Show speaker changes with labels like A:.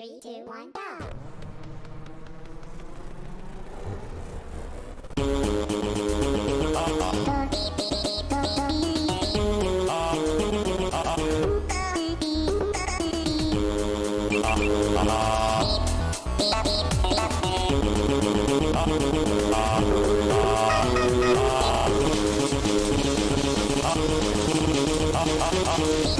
A: Three, two, one, go!
B: Thank.